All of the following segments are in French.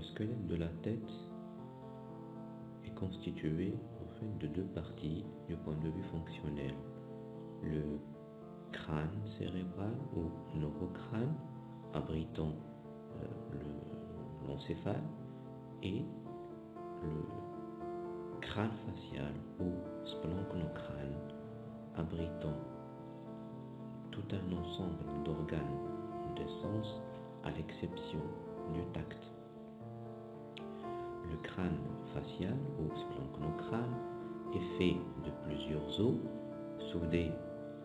Le squelette de la tête est constitué de deux parties du point de vue fonctionnel. Le crâne cérébral ou neurocrâne abritant euh, l'encéphale et le crâne facial ou splanchno-crâne abritant tout un ensemble d'organes de sens à l'exception du tact. Le crâne facial ou splanchno-crâne est fait de plusieurs os soudés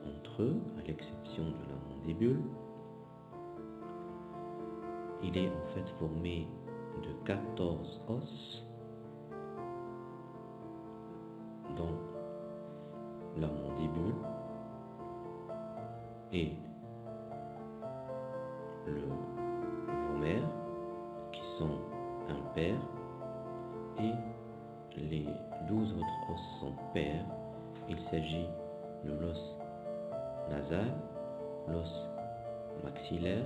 entre eux à l'exception de la mandibule. Il est en fait formé de 14 os dont la mandibule et De l'os nasal, l'os maxillaire,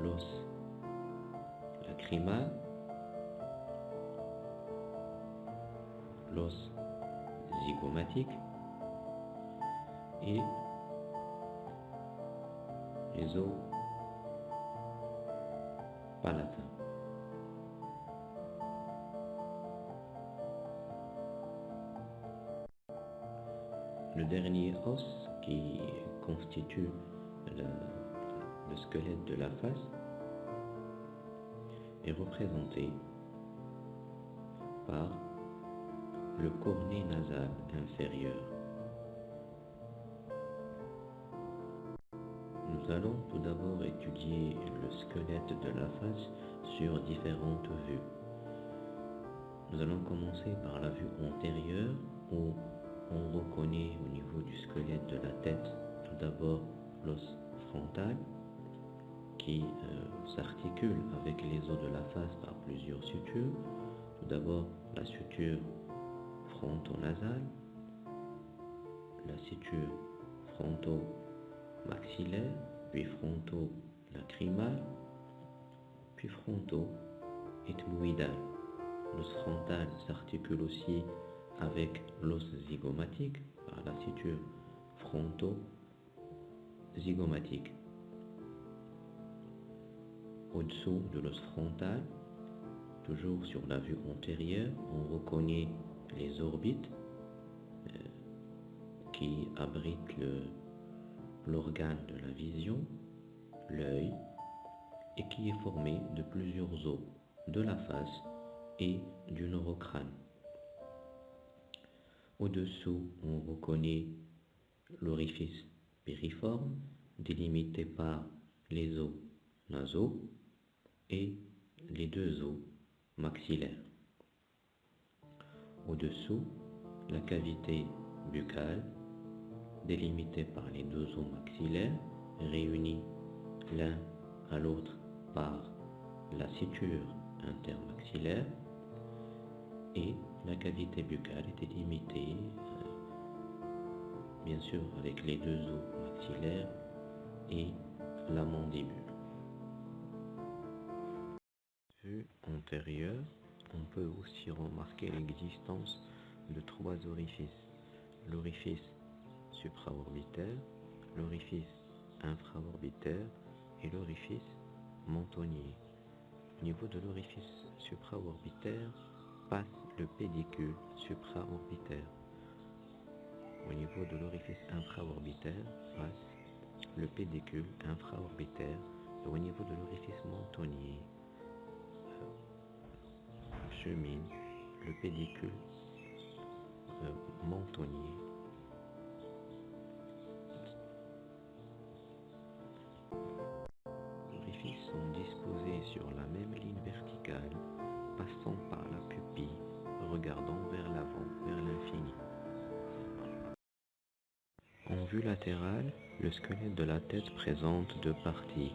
l'os lacrymal, l'os zygomatique et les os palatins. Le dernier os qui constitue le, le squelette de la face est représenté par le cornet nasal inférieur. Nous allons tout d'abord étudier le squelette de la face sur différentes vues. Nous allons commencer par la vue antérieure où on reconnaît au niveau du squelette de la tête tout d'abord l'os frontal qui euh, s'articule avec les os de la face par plusieurs sutures. Tout d'abord la suture frontonasale, la suture fronto-maxillaire, puis fronto-lacrymal, puis fronto-ethmoïdal. L'os frontal s'articule aussi avec l'os zygomatique par la suture fronto-zygomatique. Au-dessous de l'os frontal, toujours sur la vue antérieure, on reconnaît les orbites euh, qui abritent l'organe de la vision, l'œil, et qui est formé de plusieurs os de la face et du neurocrâne. Au-dessous, on reconnaît l'orifice périforme délimité par les os nasaux et les deux os maxillaires. Au-dessous, la cavité buccale délimitée par les deux os maxillaires réunis l'un à l'autre par la suture intermaxillaire et la cavité buccale est délimitée euh, bien sûr avec les deux os maxillaires et la mandibule. Vue antérieure, on peut aussi remarquer l'existence de trois orifices. L'orifice supraorbitaire, l'orifice infraorbitaire et l'orifice mentonnier. Au niveau de l'orifice supraorbitaire passe le pédicule supraorbitaire. Au niveau de l'orifice infraorbitaire le pédicule infraorbitaire au niveau de l'orifice mentonnier chemine le pédicule euh. Vue latérale, le squelette de la tête présente deux parties.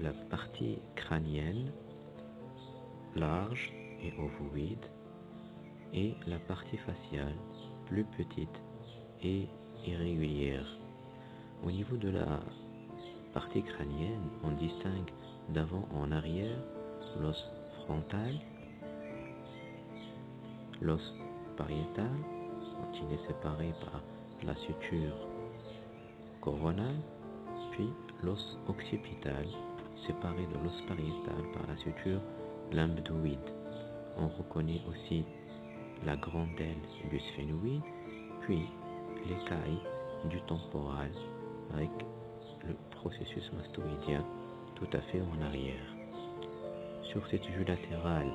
La partie crânienne, large et ovoïde, et la partie faciale, plus petite et irrégulière. Au niveau de la partie crânienne, on distingue d'avant en arrière l'os frontal, l'os pariétal, il est séparé par la suture puis l'os occipital, séparé de l'os pariétal par la suture lambdoïde. On reconnaît aussi la grande aile du sphénoïde, puis l'écaille du temporal avec le processus mastoïdien tout à fait en arrière. Sur cette vue latérale,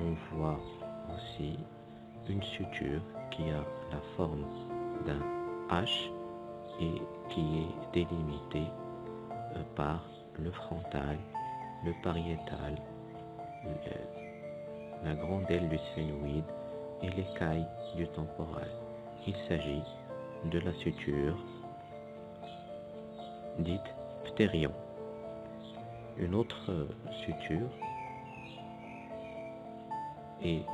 on voit aussi une suture qui a la forme d'un H et qui est délimitée euh, par le frontal, le pariétal, la grande aile du sphénoïde et l'écaille du temporal. Il s'agit de la suture dite ptérion. Une autre suture est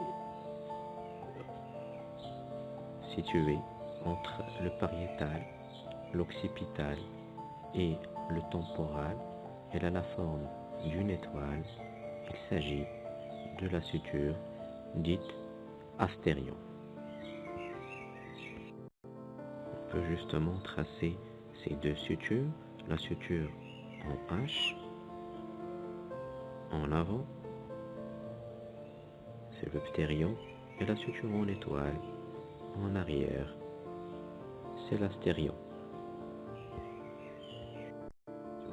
située entre le pariétal, l'occipital et le temporal. Elle a la forme d'une étoile. Il s'agit de la suture dite astérion. On peut justement tracer ces deux sutures, la suture en H, en avant, c'est le ptérion, et la suture en étoile, en arrière, c'est l'astérion.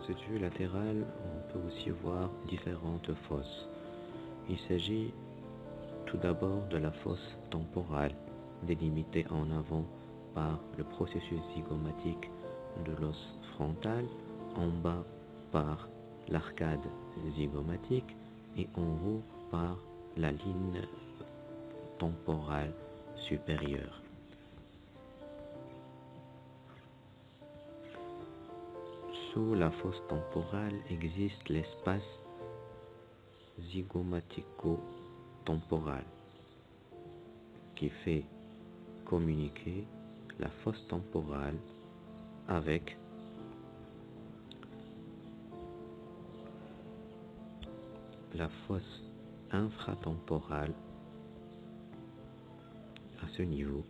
Sur cette vue latérale, on peut aussi voir différentes fosses. Il s'agit tout d'abord de la fosse temporale, délimitée en avant par le processus zygomatique de l'os frontal, en bas par l'arcade zygomatique et en haut par la ligne temporale supérieure. Sous la fosse temporale existe l'espace zygomatico-temporal qui fait communiquer la fosse temporale avec la fosse infratemporale à ce niveau.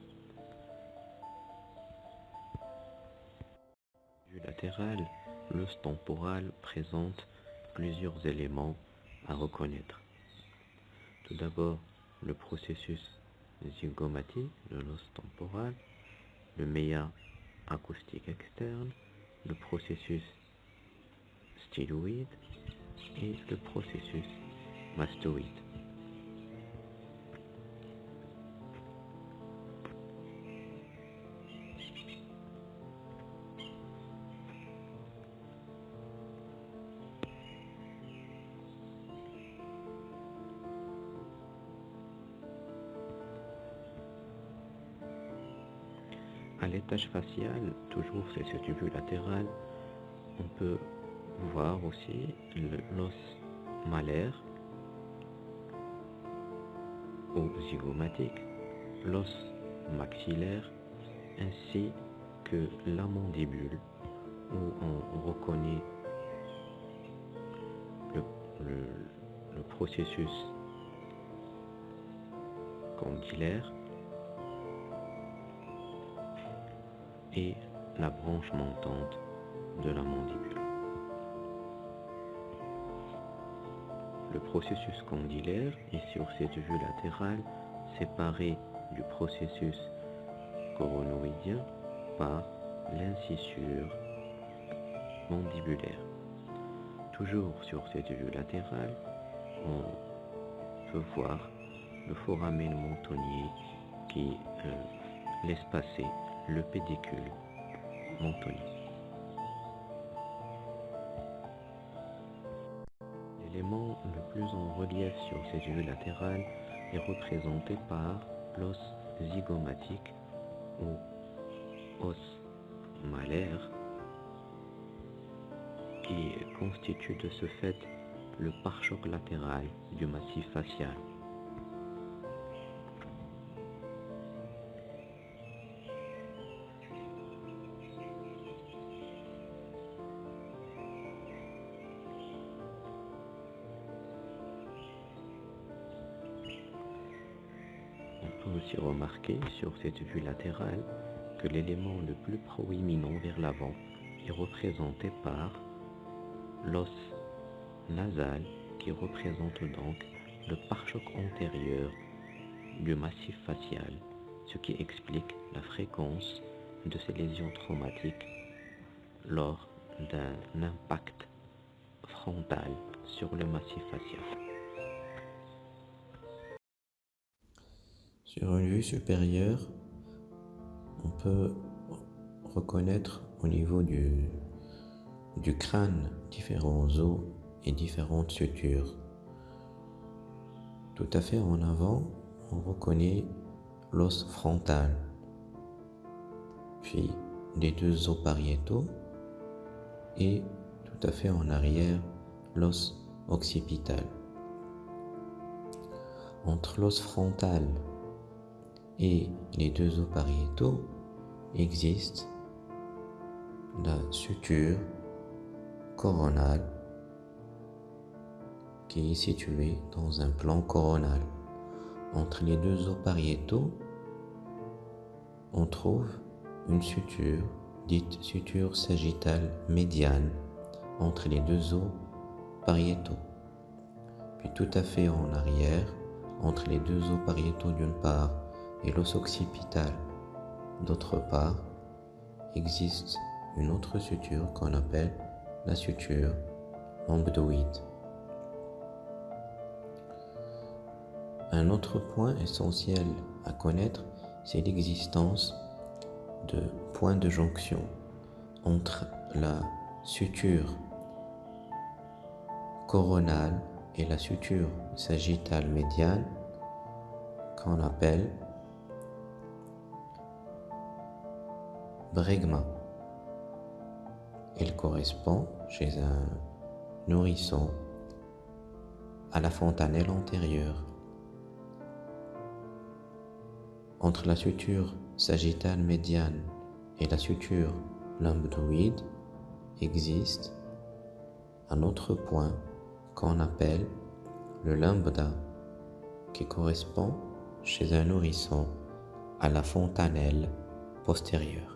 Latéral, l'os temporal présente plusieurs éléments à reconnaître. Tout d'abord, le processus zygomatique de l'os temporal, le méa acoustique externe, le processus styloïde et le processus mastoïde. À l'étage facial, toujours c'est cette vue latérale, on peut voir aussi l'os malaire ou zygomatique, l'os maxillaire ainsi que la mandibule où on reconnaît le, le processus condylaire et la branche montante de la mandibule. Le processus condylaire est sur cette vue latérale séparé du processus coronoïdien par l'incisure mandibulaire. Toujours sur cette vue latérale, on peut voir le foramen montonnier qui euh, laisse passer le pédicule montonnier. L'élément le plus en relief sur cette vue latérale est représenté par l'os zygomatique ou os malaire qui constitue de ce fait le pare-choc latéral du massif facial. Aussi remarquer sur cette vue latérale que l'élément le plus proéminent vers l'avant est représenté par l'os nasal qui représente donc le pare-choc antérieur du massif facial, ce qui explique la fréquence de ces lésions traumatiques lors d'un impact frontal sur le massif facial. Sur une vue supérieure, on peut reconnaître au niveau du, crâne différents os et différentes sutures. Tout à fait en avant, on reconnaît l'os frontal, puis les deux os pariétaux et tout à fait en arrière, l'os occipital. Entre l'os frontal et les deux os pariétaux existe la suture coronale qui est située dans un plan coronal. Entre les deux os pariétaux, on trouve une suture dite suture sagittale médiane entre les deux os pariétaux. Puis tout à fait en arrière, entre les deux os pariétaux d'une part et l'os occipital d'autre part, existe une autre suture qu'on appelle la suture lambdoïde. Un autre point essentiel à connaître, c'est l'existence de points de jonction entre la suture coronale et la suture sagittale médiane qu'on appelle bregma. Il correspond chez un nourrisson à la fontanelle antérieure. Entre la suture sagittale médiane et la suture lambdoïde existe un autre point qu'on appelle le lambda qui correspond chez un nourrisson à la fontanelle postérieure.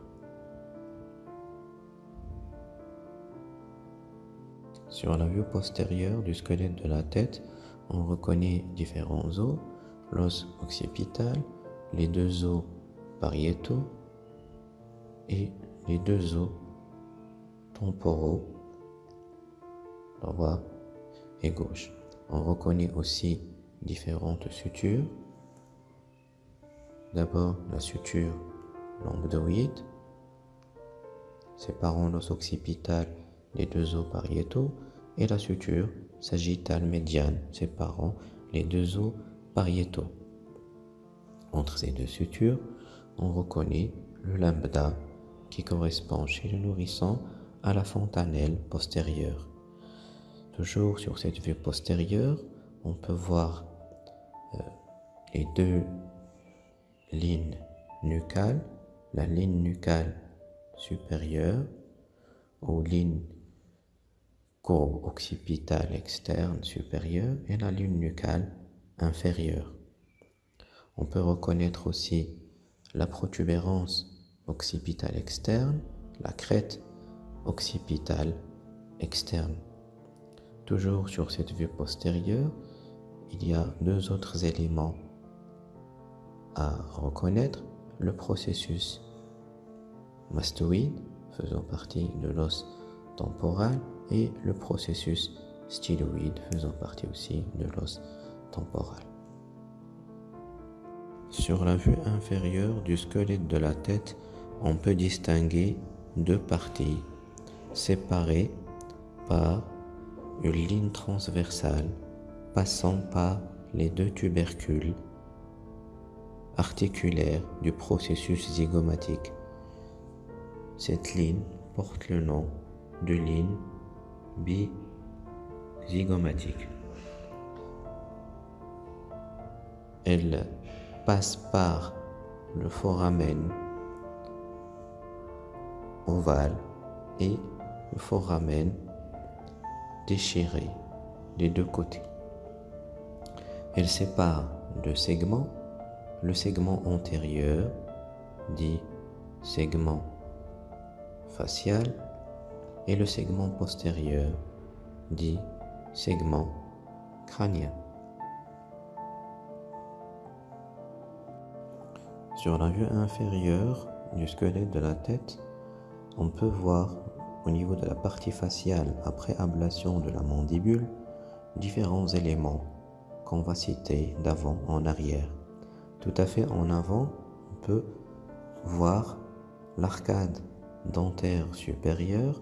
Sur la vue postérieure du squelette de la tête, on reconnaît différents os, l'os occipital, les deux os pariétaux et les deux os temporaux, droit et gauche. On reconnaît aussi différentes sutures. D'abord la suture lambdoïde, séparant l'os occipital des deux os pariétaux, et la suture sagittale médiane, séparant les deux os pariétaux. Entre ces deux sutures, on reconnaît le lambda qui correspond chez le nourrisson à la fontanelle postérieure. Toujours sur cette vue postérieure, on peut voir euh, les deux lignes nucales, la ligne nucale supérieure ou ligne courbe occipitale externe supérieure et la ligne nucale inférieure. On peut reconnaître aussi la protubérance occipitale externe, la crête occipitale externe. Toujours sur cette vue postérieure, il y a deux autres éléments à reconnaître. Le processus mastoïde, faisant partie de l'os temporal, et le processus styloïde, faisant partie aussi de l'os temporal. Sur la vue inférieure du squelette de la tête, on peut distinguer deux parties séparées par une ligne transversale passant par les deux tubercules articulaires du processus zygomatique. Cette ligne porte le nom de ligne bizygomatique. Elle passe par le foramen ovale et le foramen déchiré des deux côtés. Elle sépare deux segments le segment antérieur, dit segment facial, et le segment postérieur, dit segment crânien. Sur la vue inférieure du squelette de la tête, on peut voir au niveau de la partie faciale après ablation de la mandibule différents éléments qu'on va citer d'avant en arrière. Tout à fait en avant, on peut voir l'arcade dentaire supérieure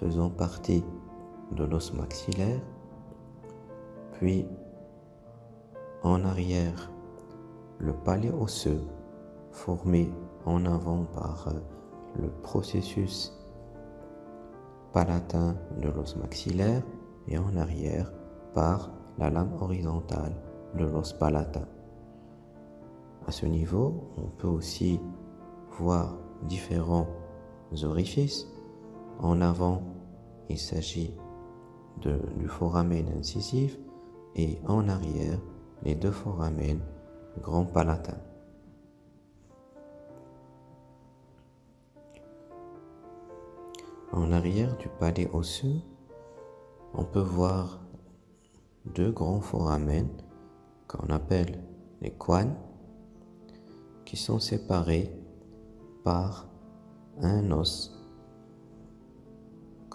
faisant partie de l'os maxillaire, puis en arrière le palais osseux formé en avant par euh, le processus palatin de l'os maxillaire et en arrière par la lame horizontale de l'os palatin. À ce niveau, on peut aussi voir différents orifices. En avant, il s'agit du foramen incisif et en arrière, les deux foramen grand palatin. En arrière du palais osseux, on peut voir deux grands foramen qu'on appelle les quanes qui sont séparés par un os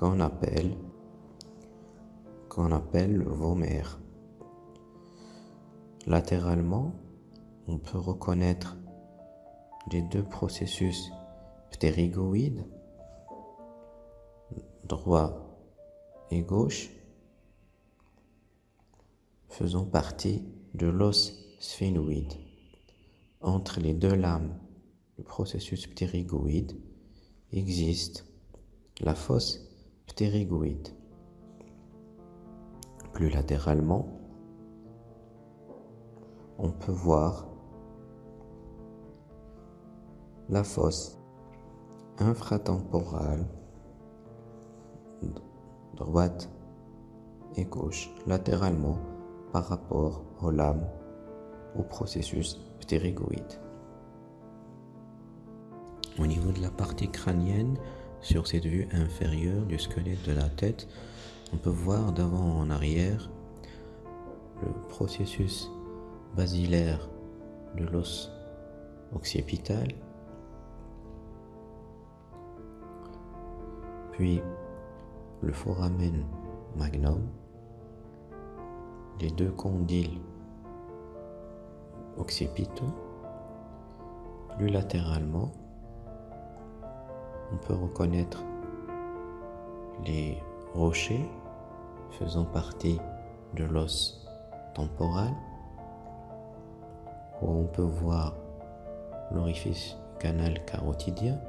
qu'on appelle qu'on appelle. Latéralement, on peut reconnaître les deux processus ptérygoïdes, droit et gauche, faisant partie de l'os sphénoïde. Entre les deux lames du processus ptérygoïde existe la fosse ptérygoïde. Plus latéralement, on peut voir la fosse infratemporale droite et gauche latéralement par rapport aux lames au processus ptérygoïde. Au niveau de la partie crânienne, sur cette vue inférieure du squelette de la tête, on peut voir d'avant en arrière le processus basilaire de l'os occipital, puis le foramen magnum, les deux condyles occipitaux, plus latéralement, on peut reconnaître les rochers faisant partie de l'os temporal, où on peut voir l'orifice canal carotidien.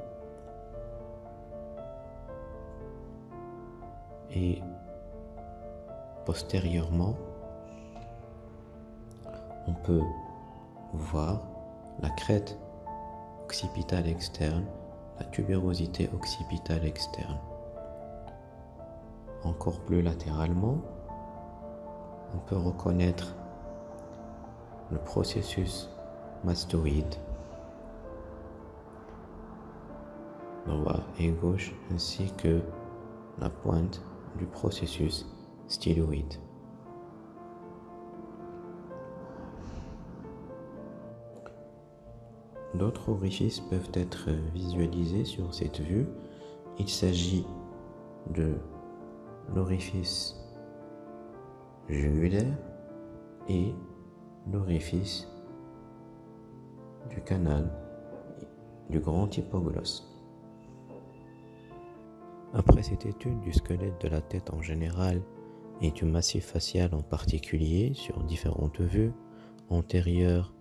Et postérieurement on peut voir la crête occipitale externe la tubérosité occipitale externe. Encore plus latéralement, on peut reconnaître le processus mastoïde droit et gauche ainsi que la pointe du processus styloïde. D'autres orifices peuvent être visualisés sur cette vue. Il s'agit de l'orifice jugulaire et l'orifice du canal du grand hypoglosse. Après cette étude du squelette de la tête en général et du massif facial en particulier sur différentes vues, antérieures,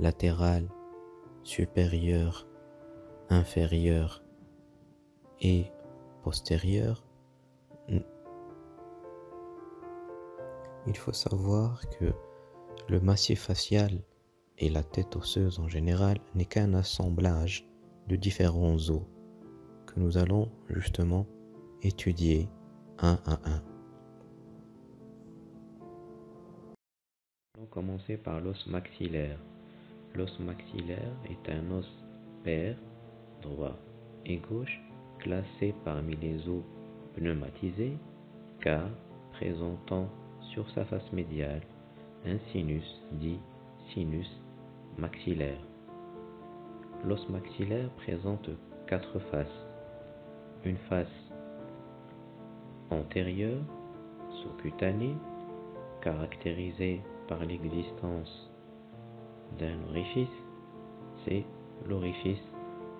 latérales, supérieur, inférieur et postérieur, il faut savoir que le massif facial et la tête osseuse en général n'est qu'un assemblage de différents os que nous allons justement étudier un à un. Commencer par l'os maxillaire. L'os maxillaire est un os pair, droit et gauche, classé parmi les os pneumatisés, car présentant sur sa face médiale un sinus dit sinus maxillaire. L'os maxillaire présente quatre faces. Une face antérieure, sous-cutanée, caractérisée par l'existence d'un orifice, c'est l'orifice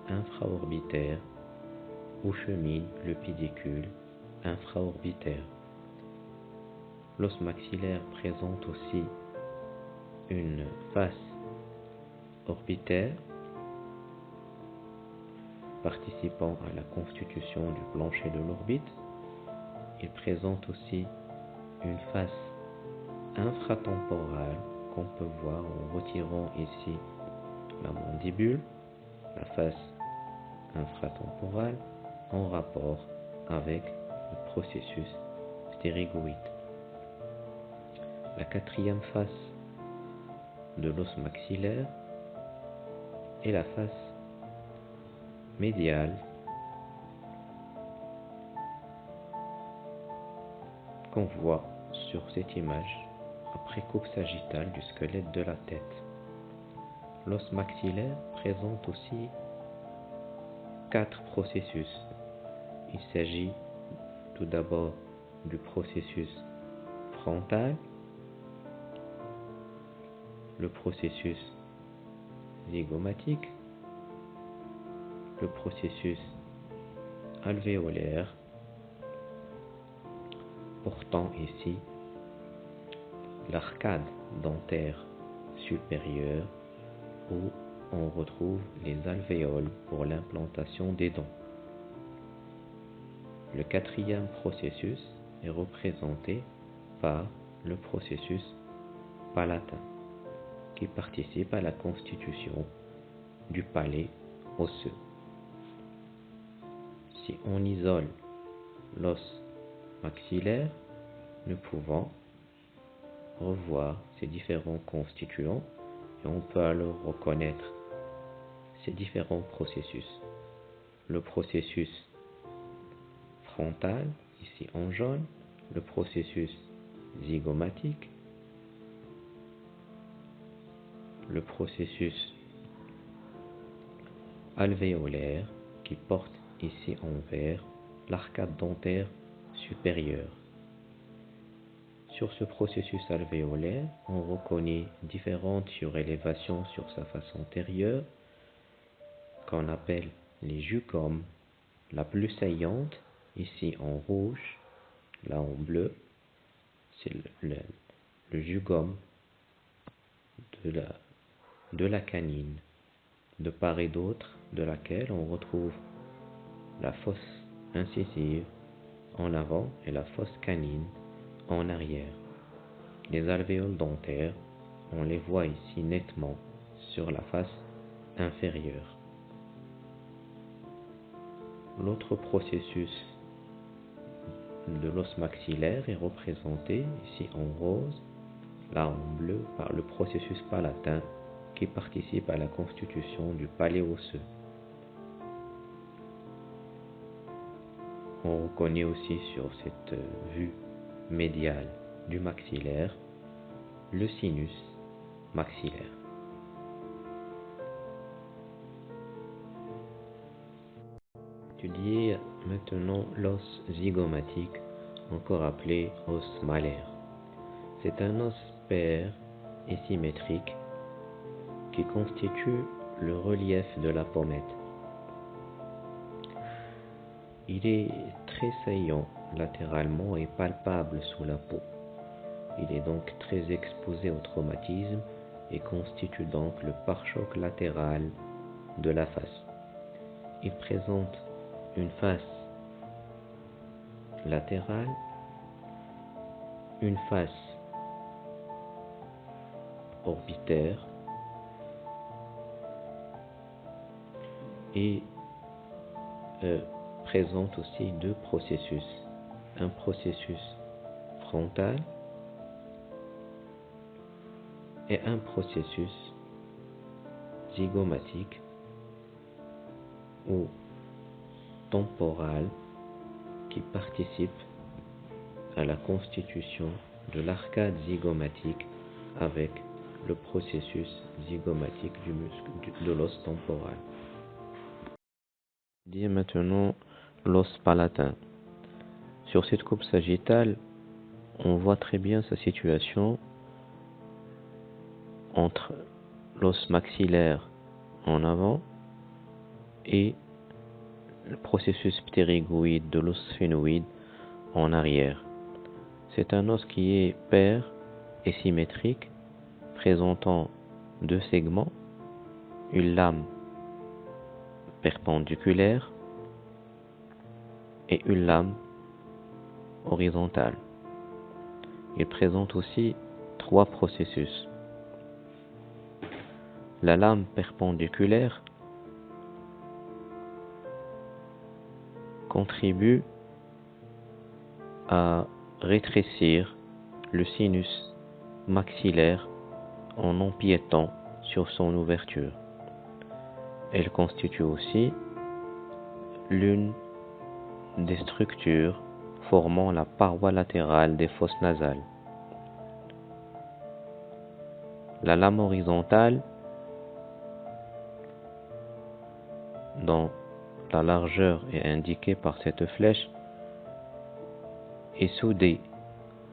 infraorbitaire où chemine le pédicule infraorbitaire. L'os maxillaire présente aussi une face orbitaire participant à la constitution du plancher de l'orbite. Il présente aussi une face infratemporale qu'on peut voir en retirant ici la mandibule, la face infratemporale en rapport avec le processus stérégoïde. La quatrième face de l'os maxillaire est la face médiale qu'on voit sur cette image après coupe sagittale du squelette de la tête. L'os maxillaire présente aussi quatre processus. Il s'agit tout d'abord du processus frontal, le processus zygomatique, le processus alvéolaire, portant ici l'arcade dentaire supérieure où on retrouve les alvéoles pour l'implantation des dents. Le quatrième processus est représenté par le processus palatin qui participe à la constitution du palais osseux. Si on isole l'os maxillaire, nous pouvons revoir ces différents constituants et on peut alors reconnaître ces différents processus. Le processus frontal, ici en jaune, le processus zygomatique, le processus alvéolaire qui porte ici en vert l'arcade dentaire supérieure. Sur ce processus alvéolaire, on reconnaît différentes surélévations sur sa face antérieure qu'on appelle les jugomes. La plus saillante, ici en rouge, là en bleu, c'est le, le, jugome de la canine, de part et d'autre de laquelle on retrouve la fosse incisive en avant et la fosse canine en arrière. Les alvéoles dentaires, on les voit ici nettement sur la face inférieure. L'autre processus de l'os maxillaire est représenté ici en rose, là en bleu par le processus palatin qui participe à la constitution du palais osseux. On reconnaît aussi sur cette vue médiale du maxillaire le sinus maxillaire. Étudier maintenant l'os zygomatique, encore appelé os malaire. C'est un os pair et symétrique qui constitue le relief de la pommette. Il est très saillant latéralement et palpable sous la peau. Il est donc très exposé au traumatisme et constitue donc le pare-choc latéral de la face. Il présente une face latérale, une face orbitaire et euh, présente aussi deux processus. Un processus frontal et un processus zygomatique ou temporale qui participe à la constitution de l'arcade zygomatique avec le processus zygomatique du muscle de l'os temporal. Dis maintenant l'os palatin. Sur cette coupe sagittale, on voit très bien sa situation entre l'os maxillaire en avant et le processus ptérygoïde de l'os sphénoïde en arrière. C'est un os qui est pair et symétrique, présentant deux segments, une lame perpendiculaire et une lame horizontale. Il présente aussi trois processus. La lame perpendiculaire contribue à rétrécir le sinus maxillaire en empiétant sur son ouverture. Elle constitue aussi l'une des structures formant la paroi latérale des fosses nasales. La lame horizontale, dont la largeur est indiquée par cette flèche, est soudée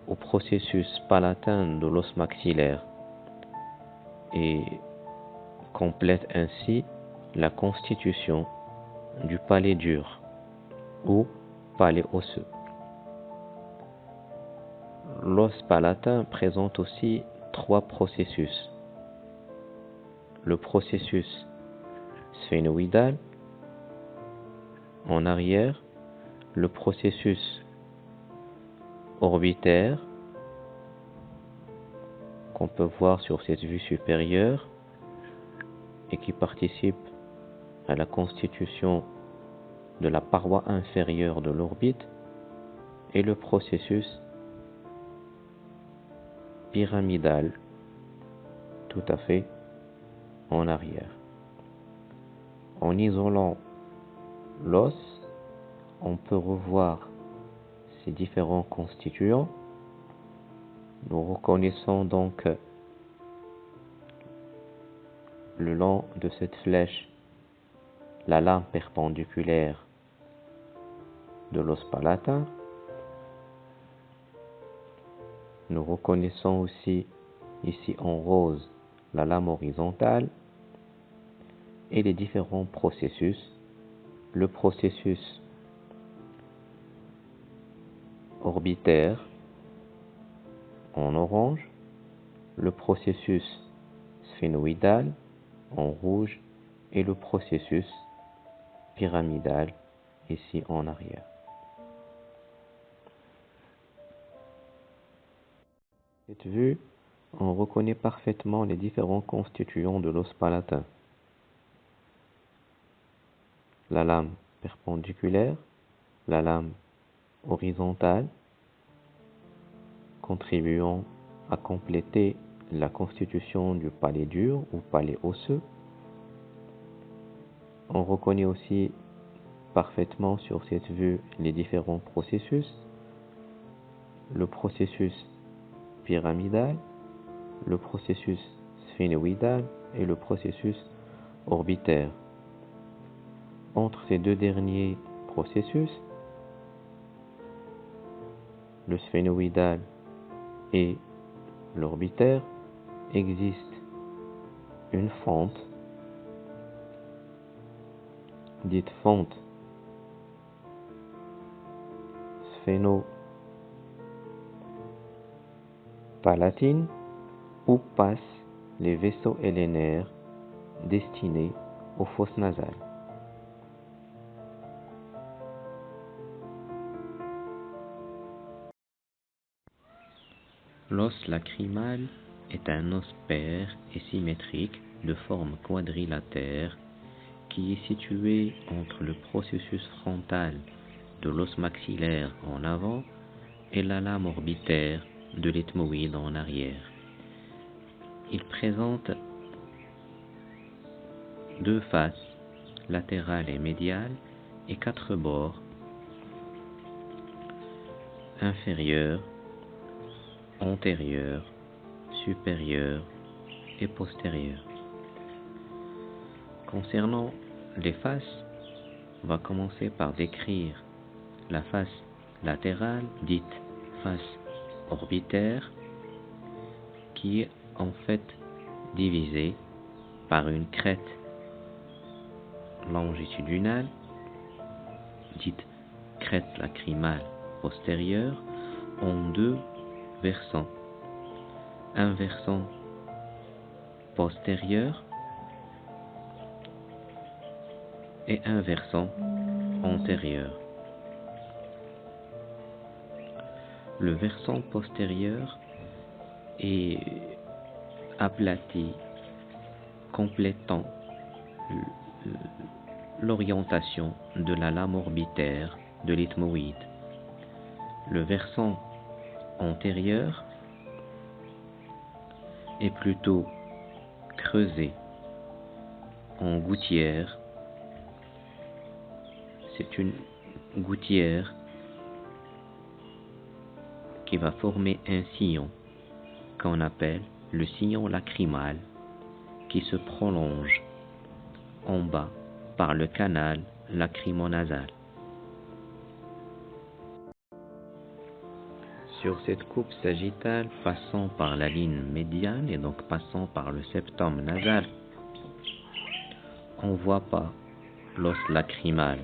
au processus palatin de l'os maxillaire et complète ainsi la constitution du palais dur ou palais osseux. L'os palatin présente aussi trois processus. Le processus sphénoïdal en arrière, le processus orbitaire qu'on peut voir sur cette vue supérieure et qui participe à la constitution de la paroi inférieure de l'orbite et le processus pyramidal tout à fait en arrière. En isolant l'os, on peut revoir ces différents constituants. Nous reconnaissons donc le long de cette flèche la lame perpendiculaire de l'os palatin. Nous reconnaissons aussi ici en rose la lame horizontale et les différents processus. Le processus orbitaire en orange, le processus sphénoïdal en rouge et le processus pyramidal ici en arrière. Cette vue, on reconnaît parfaitement les différents constituants de l'os palatin. La lame perpendiculaire, la lame horizontale, contribuant à compléter la constitution du palais dur ou palais osseux. On reconnaît aussi parfaitement sur cette vue les différents processus. Le processus pyramidal, le processus sphénoïdal et le processus orbitaire. Entre ces deux derniers processus, le sphénoïdal et l'orbitaire, existe une fente dite fente palatine où passent les vaisseaux LNR destinés aux fosses nasales. L'os lacrymal est un os pair et symétrique de forme quadrilatère qui est situé entre le processus frontal de l'os maxillaire en avant et la lame orbitaire de l'ethmoïde en arrière. Il présente deux faces, latérales et médiales, et quatre bords, inférieurs, antérieurs, supérieurs et postérieurs. Concernant les faces, on va commencer par décrire la face latérale, dite face orbitaire, qui est en fait divisée par une crête longitudinale, dite crête lacrymale postérieure, en deux versants. Un versant postérieur et un versant antérieur. Le versant postérieur est aplati, complétant l'orientation de la lame orbitaire de l'ethmoïde. Le versant antérieur est plutôt creusé en gouttière. C'est une gouttière qui va former un sillon qu'on appelle le sillon lacrymal qui se prolonge en bas par le canal lacrymonasal. Sur cette coupe sagittale passant par la ligne médiane et donc passant par le septum nasal, on ne voit pas l'os lacrymal.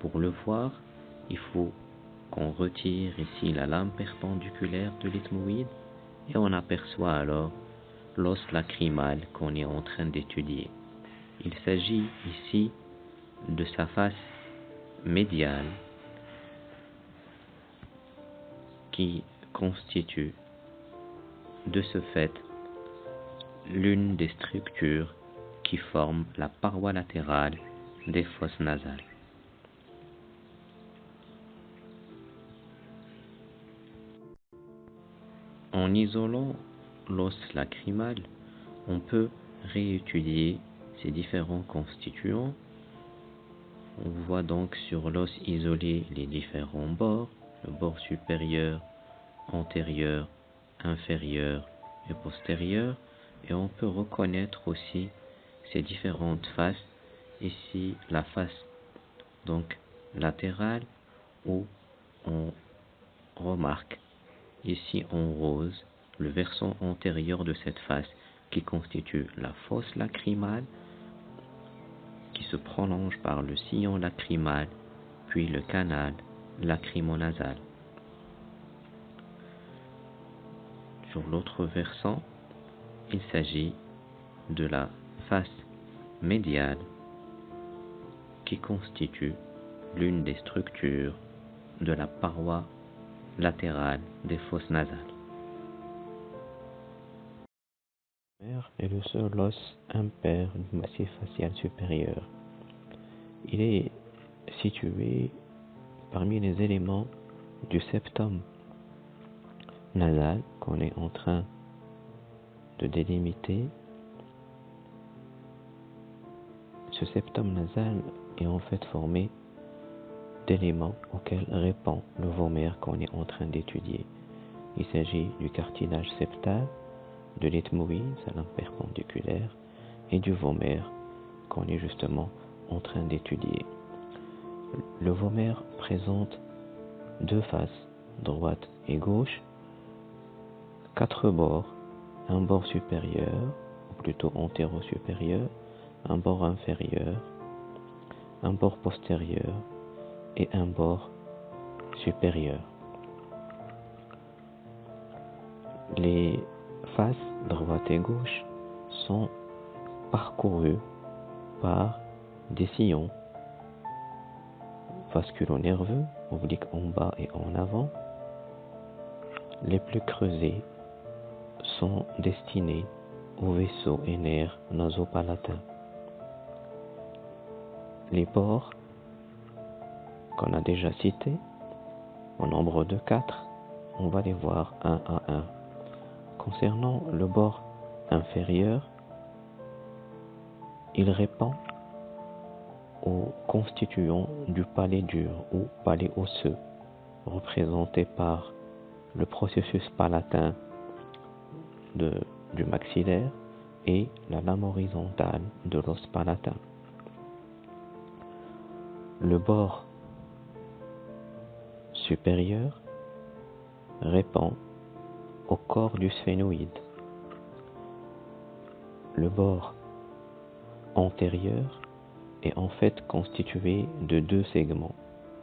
Pour le voir, il faut qu'on retire ici la lame perpendiculaire de l'ethmoïde et on aperçoit alors l'os lacrymal qu'on est en train d'étudier. Il s'agit ici de sa face médiale qui constitue de ce fait l'une des structures qui forment la paroi latérale des fosses nasales. En isolant l'os lacrymal, on peut réétudier ces différents constituants. On voit donc sur l'os isolé les différents bords, le bord supérieur, antérieur, inférieur et postérieur. Et on peut reconnaître aussi ces différentes faces. Ici, la face donc latérale où on remarque ici en rose le versant antérieur de cette face qui constitue la fosse lacrymale qui se prolonge par le sillon lacrymal puis le canal lacrymonasal. Sur l'autre versant, il s'agit de la face médiale qui constitue l'une des structures de la paroi latérale des fosses nasales. est le seul os impair du massif facial supérieur. Il est situé parmi les éléments du septum nasal qu'on est en train de délimiter. Ce septum nasal est en fait formé d'éléments auxquels répond le vomère qu'on est en train d'étudier. Il s'agit du cartilage septal, de l'ethmoïde, sa lampe perpendiculaire, et du vomère qu'on est justement en train d'étudier. Le vomère présente deux faces, droite et gauche, quatre bords, un bord supérieur, ou plutôt antéro-supérieur, un bord inférieur, un bord postérieur et un bord supérieur. Les faces droite et gauche sont parcourues par des sillons vasculo-nerveux, obliques en bas et en avant. Les plus creusés sont destinés aux vaisseaux et nerfs nasopalatins. Les bords qu'on a déjà cités, au nombre de quatre, on va les voir un à un. Concernant le bord inférieur, il répond aux constituants du palais dur ou palais osseux, représenté par le processus palatin du maxillaire et la lame horizontale de l'os palatin. Le bord supérieur répond au corps du sphénoïde. Le bord antérieur est en fait constitué de deux segments.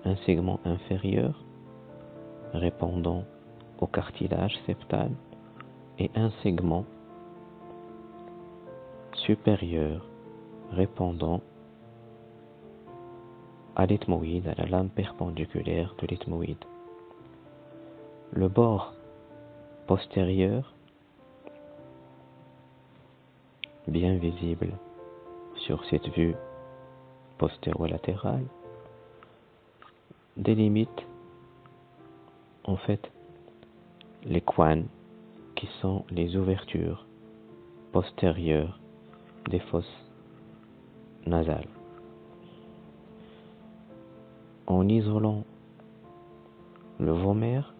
Un segment inférieur répondant au cartilage septal et un segment supérieur répondant à l'ethmoïde, à la lame perpendiculaire de l'ethmoïde. Le bord postérieur, bien visible sur cette vue postéro-latérale, délimite en fait les coins qui sont les ouvertures postérieures des fosses nasales. En isolant le vomère,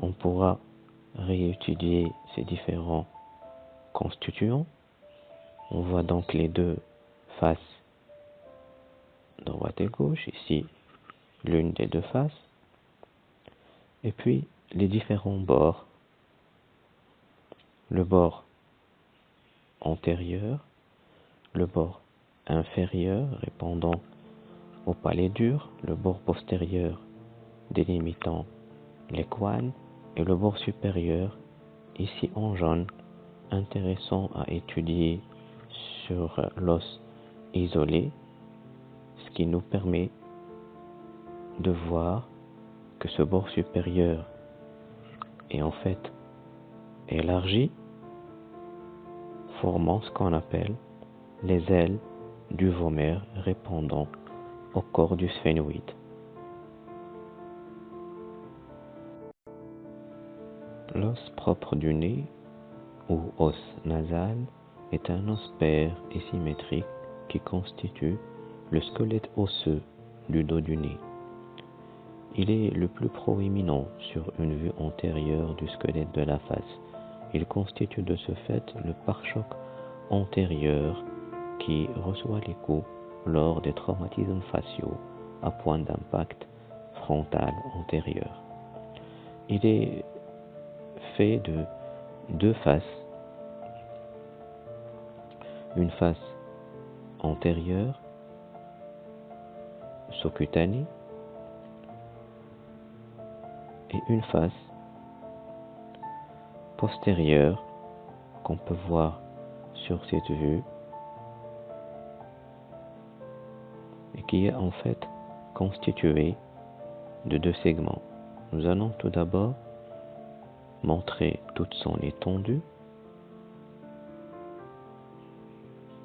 on pourra réétudier ces différents constituants. On voit donc les deux faces droite et gauche, ici l'une des deux faces, et puis les différents bords. Le bord antérieur, le bord inférieur répondant au palais dur, le bord postérieur délimitant les coins et le bord supérieur, ici en jaune, intéressant à étudier sur l'os isolé, ce qui nous permet de voir que ce bord supérieur est en fait élargi, formant ce qu'on appelle les ailes du vomère répondant au corps du sphénoïde. L'os propre du nez ou os nasal est un os pair et symétrique qui constitue le squelette osseux du dos du nez. Il est le plus proéminent sur une vue antérieure du squelette de la face. Il constitue de ce fait le pare-choc antérieur qui reçoit les coups lors des traumatismes faciaux à point d'impact frontal antérieur. Il est fait de deux faces. Une face antérieure, sous-cutanée, et une face postérieure qu'on peut voir sur cette vue qui est en fait constituée de deux segments. Nous allons tout d'abord montrer toute son étendue.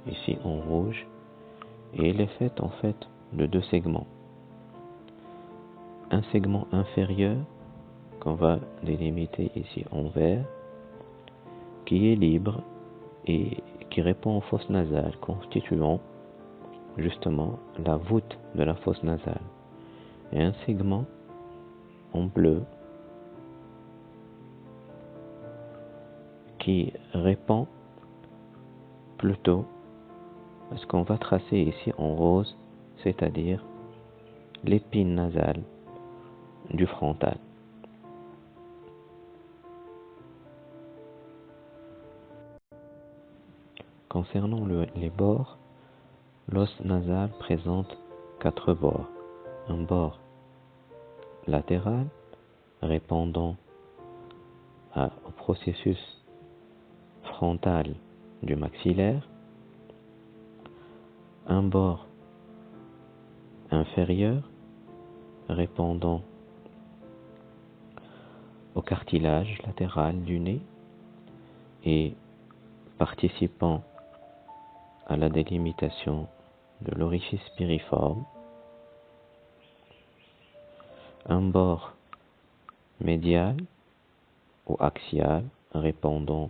Ici en rouge. Et elle est faite en fait de deux segments. Un segment inférieur qu'on va délimiter ici en vert qui est libre et qui répond aux fosses nasales constituant justement la voûte de la fosse nasale. Et un segment en bleu qui répond plutôt à ce qu'on va tracer ici en rose, c'est-à-dire l'épine nasale du frontal. Concernant les bords, l'os nasal présente quatre bords. Un bord latéral répondant au processus frontal du maxillaire, un bord inférieur répondant au cartilage latéral du nez et participant à la délimitation de l'orifice piriforme, un bord médial ou axial répondant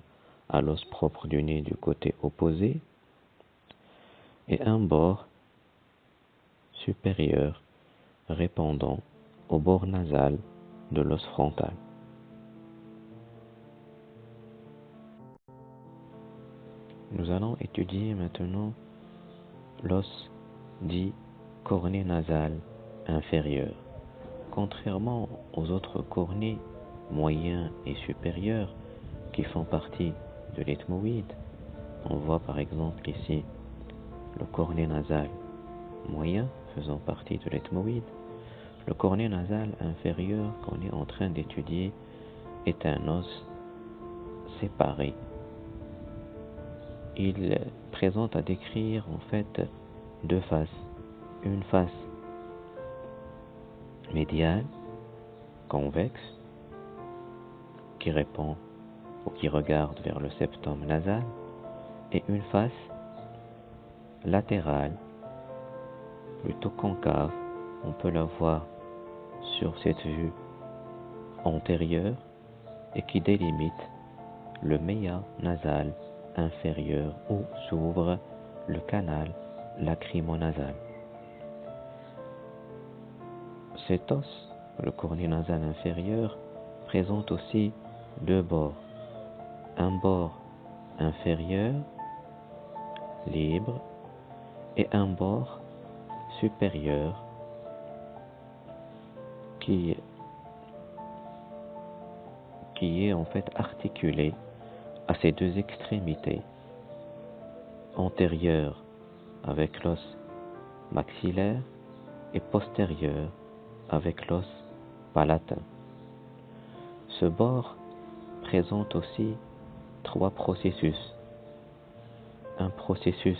à l'os propre du nez du côté opposé et un bord supérieur répondant au bord nasal de l'os frontal. Nous allons étudier maintenant l'os dit cornée nasal inférieur. Contrairement aux autres cornées moyens et supérieurs qui font partie de l'ethmoïde, on voit par exemple ici le cornet nasal moyen faisant partie de l'ethmoïde. Le cornet nasal inférieur qu'on est en train d'étudier est un os séparé. Il présente à décrire en fait deux faces. Une face médiale, convexe, qui répond ou qui regarde vers le septum nasal, et une face latérale, plutôt concave, on peut la voir sur cette vue antérieure et qui délimite le méa nasal inférieur où s'ouvre le canal lacrymonasal. Cet os, le cornet nasal inférieur, présente aussi deux bords. Un bord inférieur, libre, et un bord supérieur qui, qui est en fait articulé à ces deux extrémités, antérieure avec l'os maxillaire et postérieure avec l'os palatin. Ce bord présente aussi trois processus. Un processus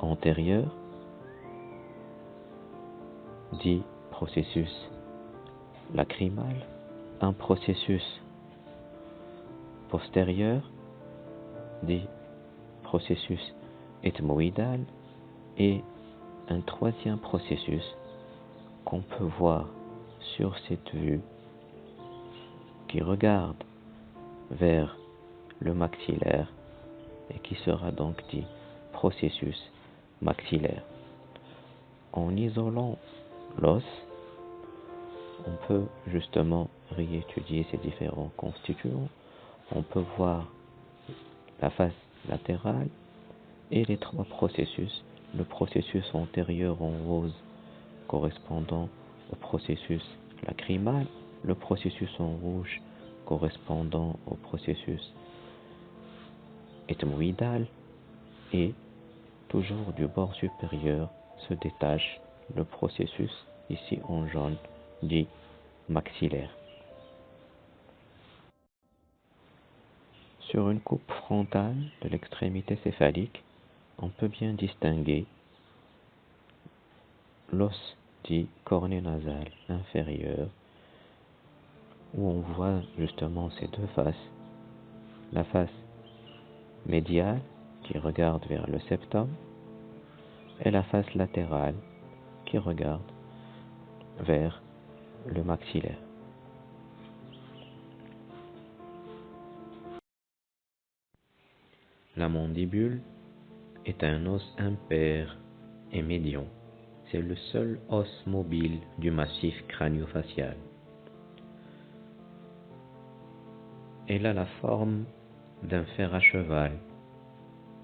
antérieur, dit processus lacrymal, un processus postérieur, dit processus ethmoïdal, et un troisième processus qu'on peut voir sur cette vue qui regarde vers le maxillaire et qui sera donc dit processus maxillaire. En isolant l'os, on peut justement réétudier ces différents constituants. On peut voir la face latérale et les trois processus. Le processus antérieur en rose correspondant au processus lacrymal, le processus en rouge correspondant au processus ethmoïdal et toujours du bord supérieur se détache le processus ici en jaune dit maxillaire. Sur une coupe frontale de l'extrémité céphalique, on peut bien distinguer l'os dit cornée nasal inférieur où on voit justement ces deux faces, la face médiale qui regarde vers le septum et la face latérale qui regarde vers le maxillaire. La mandibule est un os impair et médian. C'est le seul os mobile du massif crânio-facial. Elle a la forme d'un fer à cheval,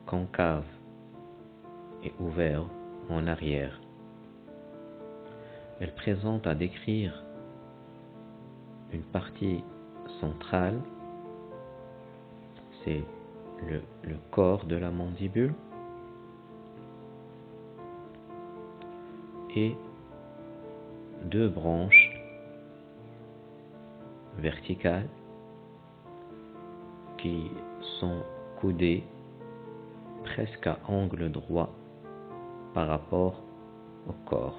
concave et ouvert en arrière. Elle présente à décrire une partie centrale, c'est le, corps de la mandibule, et deux branches verticales qui sont coudées presque à angle droit par rapport au corps.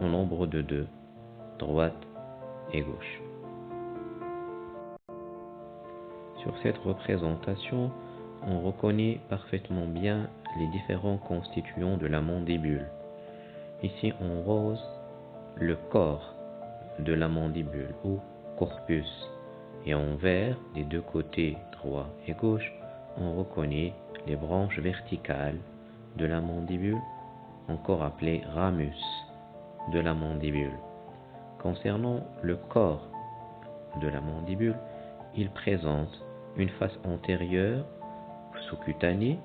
En nombre de deux, droite et gauche. Sur cette représentation, on reconnaît parfaitement bien les différents constituants de la mandibule. Ici en rose, le corps de la mandibule ou corpus et en vert des deux côtés droit et gauche, on reconnaît les branches verticales de la mandibule, encore appelées ramus de la mandibule. Concernant le corps de la mandibule, il présente une face antérieure sous-cutanée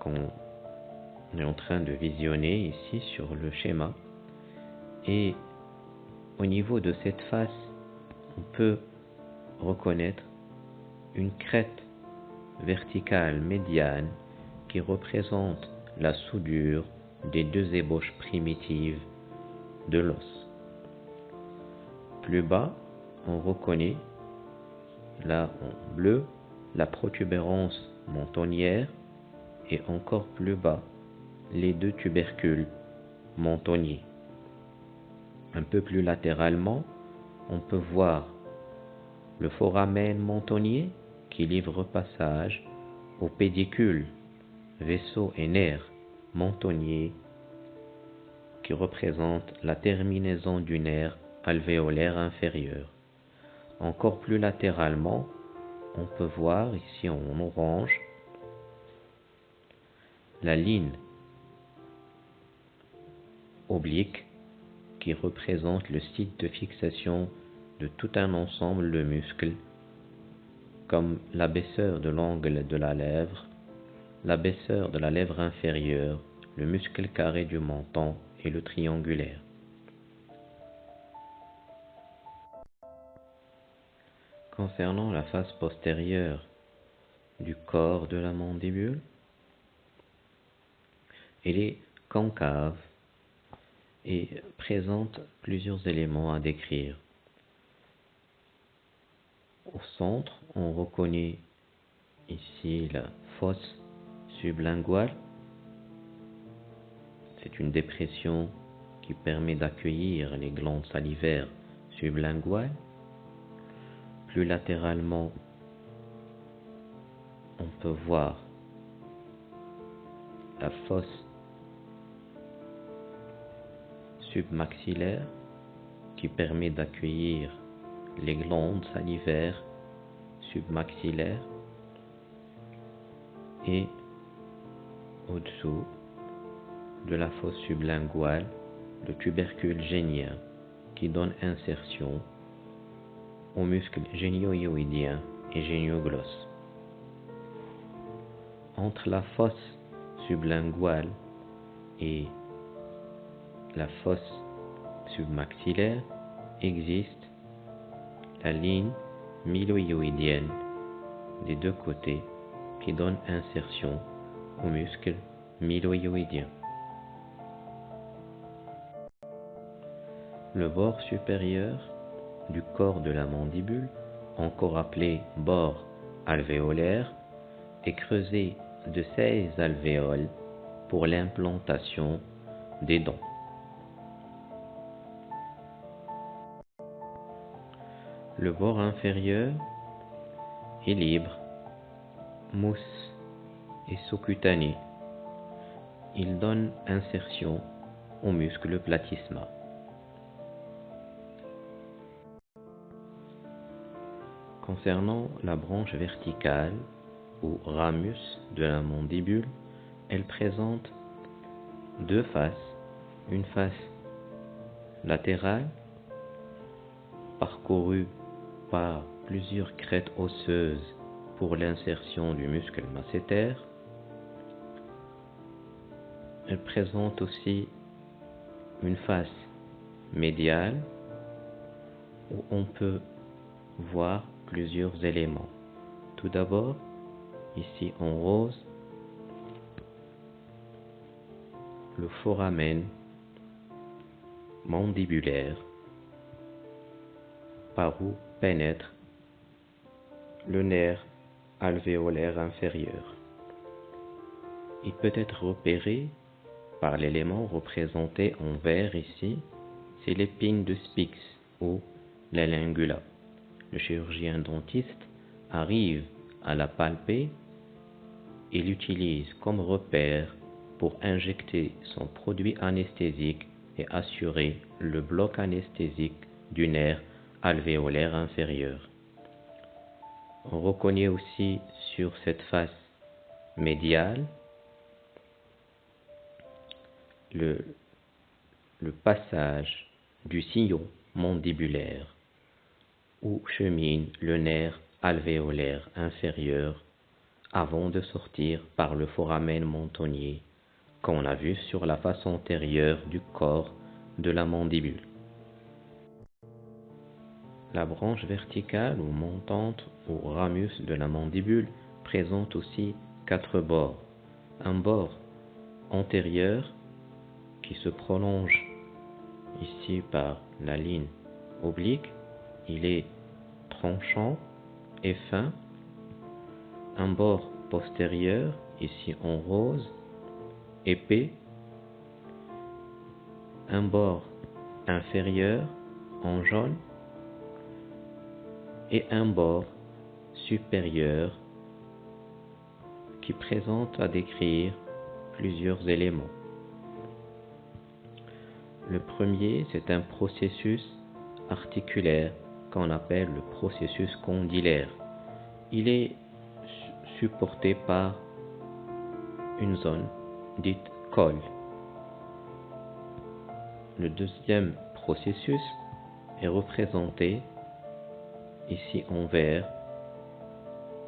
qu'on est en train de visionner ici sur le schéma. Et au niveau de cette face, on peut reconnaître une crête verticale médiane qui représente la soudure des deux ébauches primitives de l'os. Plus bas, on reconnaît là en bleu la protubérance mentonnière et encore plus bas les deux tubercules mentonniers. Un peu plus latéralement, on peut voir le foramen mentonnier qui livre passage au pédicule, vaisseau et nerf mentonnier qui représente la terminaison du nerf alvéolaire inférieur. Encore plus latéralement, on peut voir ici en orange la ligne oblique qui représente le site de fixation de tout un ensemble de muscles comme l'abaisseur de l'angle de la lèvre, l'abaisseur de la lèvre inférieure, le muscle carré du menton et le triangulaire. Concernant la face postérieure du corps de la mandibule, elle est concave et présente plusieurs éléments à décrire. Au centre, on reconnaît ici la fosse sublinguale. C'est une dépression qui permet d'accueillir les glandes salivaires sublinguales. Plus latéralement, on peut voir la fosse submaxillaire qui permet d'accueillir les glandes salivaires submaxillaires et au-dessous de la fosse sublinguale le tubercule génien qui donne insertion aux muscles génio-hyoïdien et génioglosse. Entre la fosse sublinguale et la fosse submaxillaire existe la ligne mylohyoïdienne des deux côtés qui donne insertion au muscle mylohyoïdien. Le bord supérieur du corps de la mandibule, encore appelé bord alvéolaire, est creusé de 16 alvéoles pour l'implantation des dents. Le bord inférieur est libre, mousse et sous-cutané. Il donne insertion au muscle platysma. Concernant la branche verticale ou ramus de la mandibule, elle présente deux faces, une face latérale parcourue par plusieurs crêtes osseuses pour l'insertion du muscle masséter. Elle présente aussi une face médiale où on peut voir plusieurs éléments. Tout d'abord, ici en rose, le foramen mandibulaire par où pénètre le nerf alvéolaire inférieur. Il peut être repéré par l'élément représenté en vert ici, c'est l'épine de Spix ou la lingula. Le chirurgien dentiste arrive à la palper et l'utilise comme repère pour injecter son produit anesthésique et assurer le bloc anesthésique du nerf alvéolaire inférieur. On reconnaît aussi sur cette face médiale le, le passage du sillon mandibulaire où chemine le nerf alvéolaire inférieur avant de sortir par le foramen mentonnier qu'on a vu sur la face antérieure du corps de la mandibule. La branche verticale ou montante ou ramus de la mandibule présente aussi quatre bords. Un bord antérieur qui se prolonge ici par la ligne oblique, il est tranchant et fin. Un bord postérieur, ici en rose, épais. Un bord inférieur en jaune et un bord supérieur qui présente à décrire plusieurs éléments. Le premier, c'est un processus articulaire qu'on appelle le processus condylaire. Il est supporté par une zone dite col. Le deuxième processus est représenté ici en vert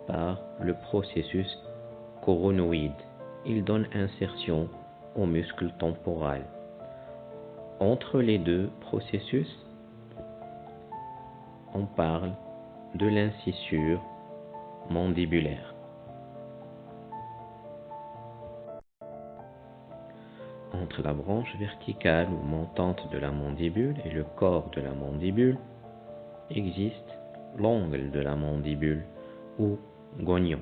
par le processus coronoïde. Il donne insertion au muscle temporal. Entre les deux processus, on parle de l'incisure mandibulaire. Entre la branche verticale ou montante de la mandibule et le corps de la mandibule existe l'angle de la mandibule ou gognon.